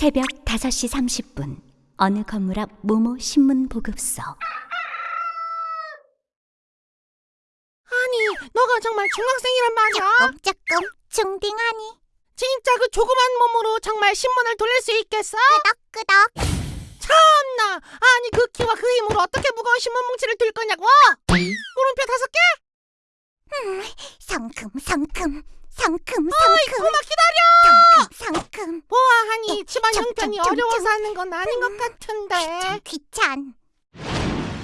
새벽 5시 30분 어느 건물 앞 모모 신문 보급소 아니, 너가 정말 중학생이란 말이야? 조금 중딩하니 진짜 그 조그만 몸으로 정말 신문을 돌릴 수 있겠어? 끄덕끄덕 참나! 아니, 그 키와 그 힘으로 어떻게 무거운 신문 뭉치를 들 거냐고? 물음표 다섯 개? 성큼 성큼 성큼 어이, 성큼 고마 기다려! 성큼 성큼 보아하니 집안 점, 형편이 어려워서 점. 하는 건 아닌 것 같은데. 귀찮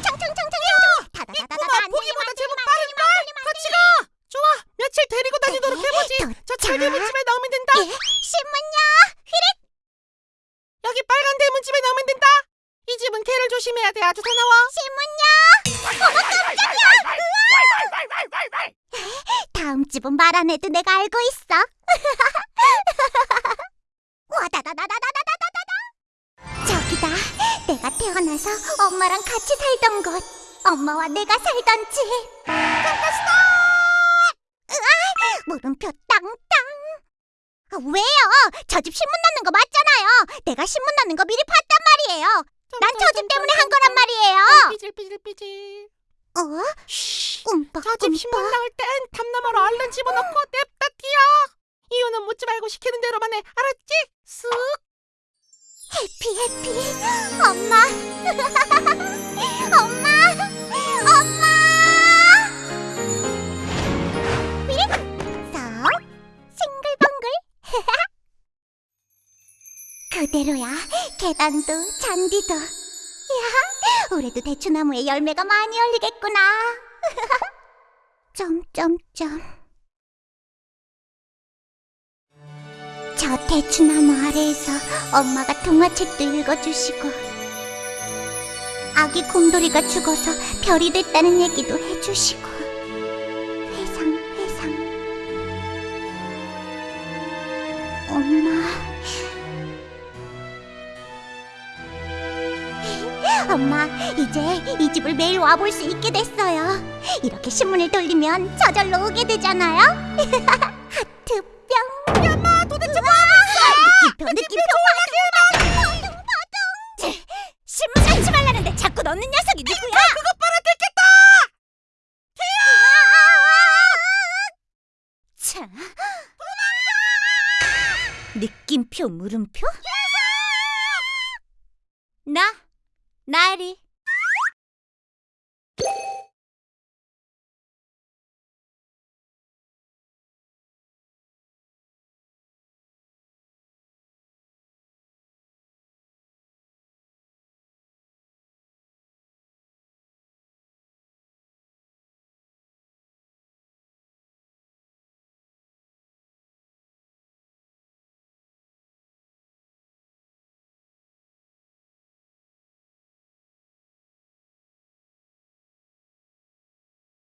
청청청청청 다다다다다 꼬마 보기보다 제법 빠른걸? 같이 가! 좋아! 며칠 데리고 다니도록 해보지! 저. 철대문집에 넣으면 된다! 예, 신문요 여기 빨간 대문집에 넣으면 된다! 이 집은 개를 조심해야 돼 아주 사나워! 신문요 어머 깜짝이야 다음 집은 말 안 해도 내가 알고 있어. 와다다다다다다다다다. 저기다. 내가 태어나서 엄마랑 같이 살던 곳. 엄마와 내가 살던 집 깜깜스톱! 으아! 물음표 땅땅. 아, 왜요? 저 집 신문 넣는 거 맞잖아요. 내가 신문 넣는 거 미리 봤단 말이에요. 난 저 집 때문에 한 거란 말이에요. 삐질삐질삐질. 어? 쉬. 움빠 저집 신문 나올 땐 담나무로 얼른 집어넣고 냅다 뛰어! 이유는 묻지 말고 시키는 대로만 해. 알았지? 쓱! 해피 해피. 엄마. 엄마. 엄마. 삐릭 썩 싱글벙글. 그대로야. 계단도 잔디도. 야 올해도 대추나무에 열매가 많이 열리겠구나 점점점 저 대추나무 아래에서 엄마가 동화책도 읽어주시고 아기 곰돌이가 죽어서 별이 됐다는 얘기도 해주시고. 회상 회상. 엄마 엄마 이제 이 집을 매일 와볼 수 있게 됐어요. 이렇게 신문을 돌리면 저절로 오게 되잖아요. 하트뿅 야마 도대체 뭐 느낌표 느낌표 바둥 바둥 바둥 신문 넣지 말라는데 자꾸 넣는 녀석이 누구야? 그것 봐라 들켰다! 차 느낌표 물음표? Nighty.